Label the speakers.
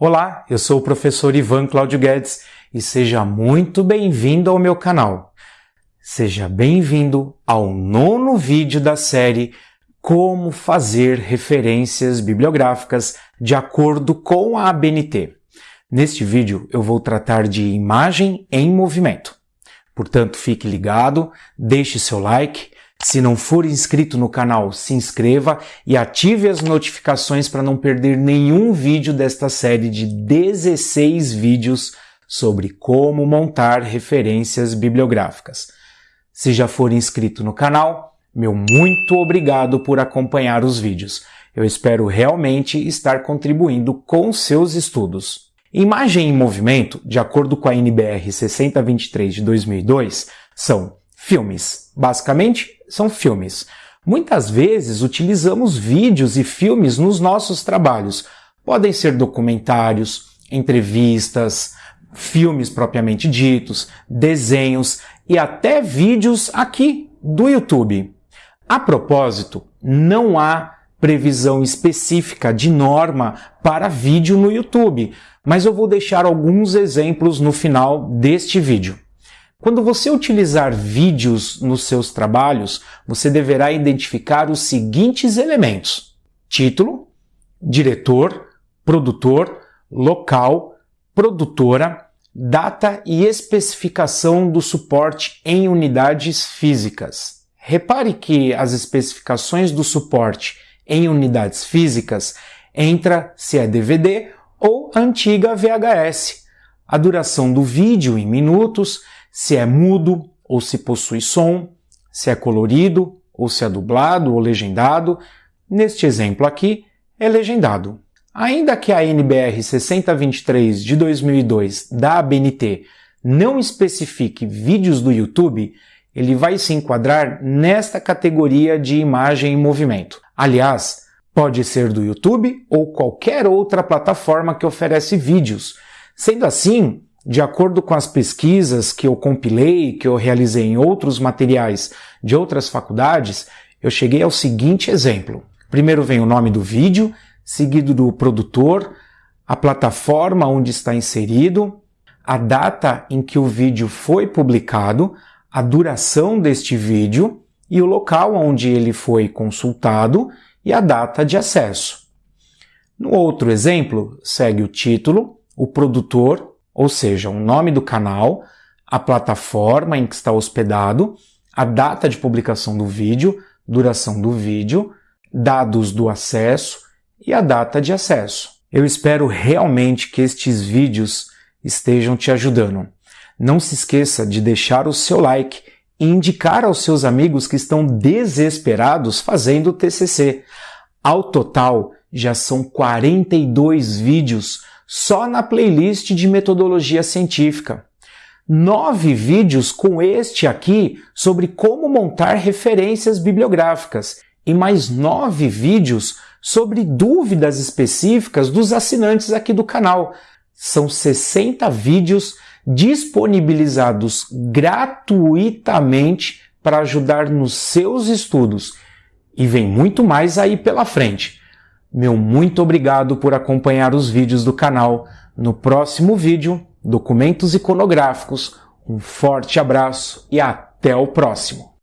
Speaker 1: Olá, eu sou o professor Ivan Cláudio Guedes e seja muito bem-vindo ao meu canal. Seja bem-vindo ao nono vídeo da série Como fazer referências bibliográficas de acordo com a ABNT. Neste vídeo eu vou tratar de imagem em movimento. Portanto, fique ligado, deixe seu like, se não for inscrito no canal, se inscreva e ative as notificações para não perder nenhum vídeo desta série de 16 vídeos sobre como montar referências bibliográficas. Se já for inscrito no canal, meu muito obrigado por acompanhar os vídeos. Eu espero realmente estar contribuindo com seus estudos. Imagem em movimento, de acordo com a NBR 6023 de 2002, são filmes. Basicamente, são filmes. Muitas vezes utilizamos vídeos e filmes nos nossos trabalhos. Podem ser documentários, entrevistas, filmes propriamente ditos, desenhos e até vídeos aqui do YouTube. A propósito, não há previsão específica de norma para vídeo no YouTube, mas eu vou deixar alguns exemplos no final deste vídeo. Quando você utilizar vídeos nos seus trabalhos, você deverá identificar os seguintes elementos: título, diretor, produtor, local, produtora, data e especificação do suporte em unidades físicas. Repare que as especificações do suporte em unidades físicas entra se é DVD ou antiga VHS, a duração do vídeo em minutos, se é mudo ou se possui som, se é colorido ou se é dublado ou legendado. Neste exemplo aqui, é legendado. Ainda que a NBR 6023 de 2002 da ABNT não especifique vídeos do YouTube, ele vai se enquadrar nesta categoria de imagem em movimento. Aliás, pode ser do YouTube ou qualquer outra plataforma que oferece vídeos. Sendo assim, de acordo com as pesquisas que eu compilei, que eu realizei em outros materiais de outras faculdades, eu cheguei ao seguinte exemplo. Primeiro vem o nome do vídeo, seguido do produtor, a plataforma onde está inserido, a data em que o vídeo foi publicado, a duração deste vídeo e o local onde ele foi consultado e a data de acesso. No outro exemplo, segue o título, o produtor, ou seja, o nome do canal, a plataforma em que está hospedado, a data de publicação do vídeo, duração do vídeo, dados do acesso e a data de acesso. Eu espero realmente que estes vídeos estejam te ajudando. Não se esqueça de deixar o seu like e indicar aos seus amigos que estão desesperados fazendo o TCC. Ao total, já são 42 vídeos só na playlist de metodologia científica. Nove vídeos com este aqui sobre como montar referências bibliográficas e mais nove vídeos sobre dúvidas específicas dos assinantes aqui do canal. São 60 vídeos disponibilizados gratuitamente para ajudar nos seus estudos. E vem muito mais aí pela frente. Meu muito obrigado por acompanhar os vídeos do canal. No próximo vídeo, documentos iconográficos. Um forte abraço e até o próximo!